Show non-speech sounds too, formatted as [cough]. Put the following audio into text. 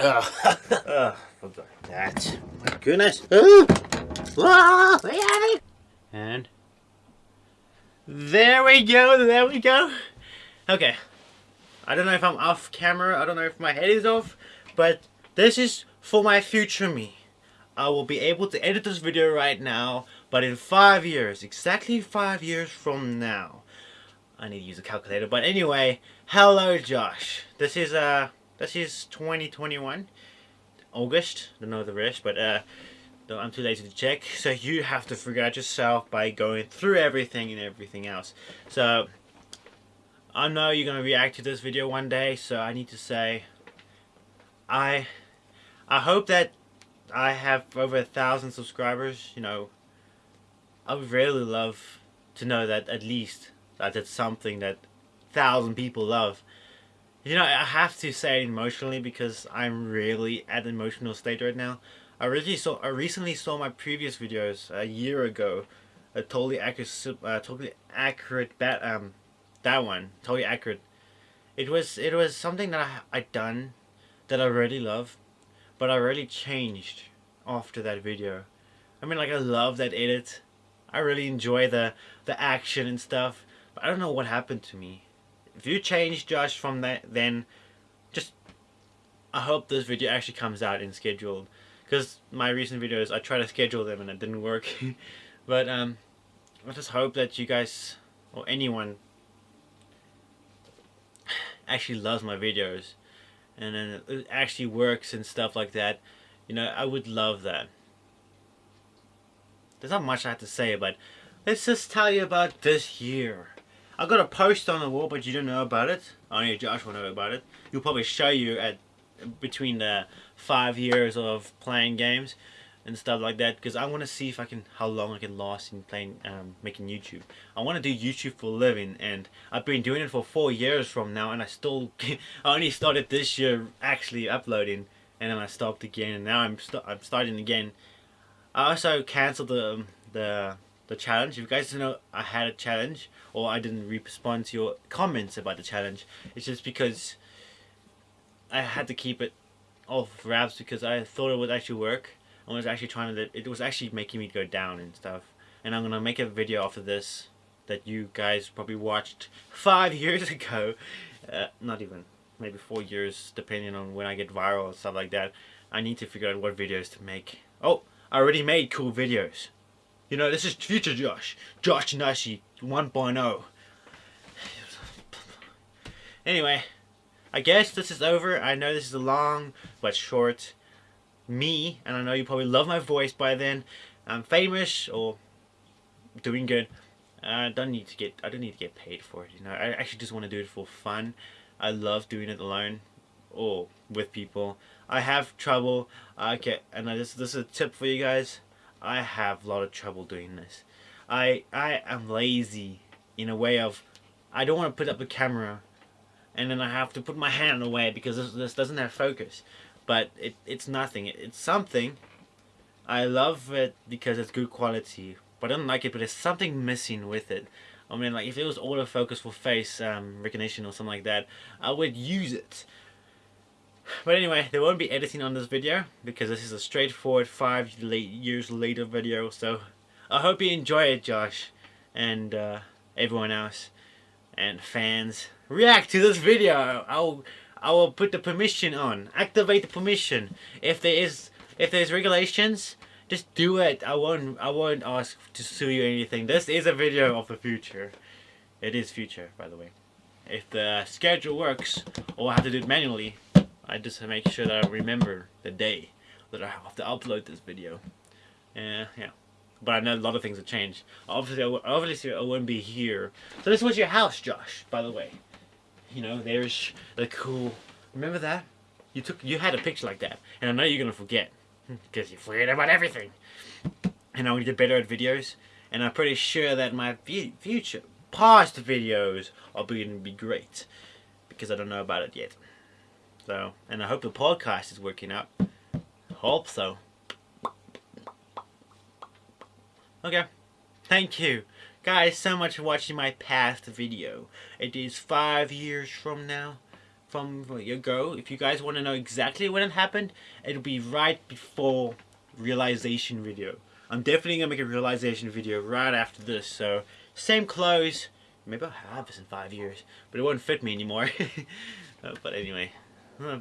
Ugh, [laughs] that. My goodness. Ah, and there we go, there we go. Okay. I don't know if I'm off camera, I don't know if my head is off, but this is for my future me. I will be able to edit this video right now, but in five years, exactly five years from now, I need to use a calculator. But anyway, hello Josh. This is uh this is 2021 August. Don't know the rest, but uh I'm too lazy to check. [laughs] So you have to figure out yourself by going through everything and everything else. So I know you're gonna react to this video one day, so I need to say I I hope that I have over a thousand subscribers, you know, I would really love to know that at least that it's something that thousand people love. You know, I have to say it emotionally because I'm really at an emotional state right now. I really saw, I recently saw my previous videos a year ago, a totally accurate, uh, totally accurate that um, that one, totally accurate. It was it was something that I I done, that I really love, but I really changed after that video. I mean, like I love that edit. I really enjoy the the action and stuff. But I don't know what happened to me. If you change Josh from that, then just I hope this video actually comes out in scheduled. Because my recent videos, I tried to schedule them and it didn't work. [laughs] but um, I just hope that you guys or anyone actually loves my videos and then it actually works and stuff like that. You know, I would love that. There's not much I have to say, but let's just tell you about this year. I got a post on the wall, but you don't know about it. Only Josh will know about it. He'll probably show you at between the five years of playing games and stuff like that because I want to see if I can how long I can last in playing um, making YouTube I want to do YouTube for a living and I've been doing it for four years from now and I still [laughs] I only started this year actually uploading and then I stopped again and now I'm, st I'm starting again I also cancelled the the the challenge. If you guys don't know I had a challenge or I didn't respond to your comments about the challenge. It's just because I had to keep it off wraps because I thought it would actually work. I was actually trying to it was actually making me go down and stuff. And I'm gonna make a video after this that you guys probably watched five [laughs] years ago. Uh, not even maybe four years depending on when I get viral and stuff like that. I need to figure out what videos to make. Oh I already made cool videos you know this is future Josh. Josh Nashi 1.0 anyway I guess this is over. I know this is a long but short me and I know you probably love my voice by then. I'm famous or doing good. I don't need to get I don't need to get paid for it you know. I actually just want to do it for fun. I love doing it alone or with people. I have trouble. Okay and this this is a tip for you guys I have a lot of trouble doing this. I I am lazy in a way of I don't want to put up the camera and then I have to put my hand away because this, this doesn't have focus. But it, it's nothing. It's something. I love it because it's good quality but I don't like it but there's something missing with it. I mean like if it was autofocus for face um, recognition or something like that I would use it but anyway there won't be editing on this video because this is a straightforward five years later video so I hope you enjoy it Josh and uh, everyone else and fans react to this video I'll I will put the permission on activate the permission if there is if there's regulations just do it. I won't I won't ask to sue you anything. This is a video of the future. It is future, by the way. If the schedule works, or I have to do it manually, I just make sure that I remember the day that I have to upload this video. Uh, yeah. But I know a lot of things have changed. Obviously, I, obviously I wouldn't be here. So this was your house, Josh, by the way. You know, there's the cool... Remember that? You took, you had a picture like that. And I know you're going to forget. [laughs] Because you forget about everything. And I want to get better at videos. And I'm pretty sure that my future, past videos are going to be great. Because I don't know about it yet. So, and I hope the podcast is working out. Hope so. Okay. Thank you guys so much for watching my past video. It is five years from now. from ago. If you guys want to know exactly when it happened, it'll be right before realization video. I'm definitely gonna make a realization video right after this. So same clothes. Maybe I'll have this in five years, but it won't fit me anymore. [laughs] Uh, but anyway, bye.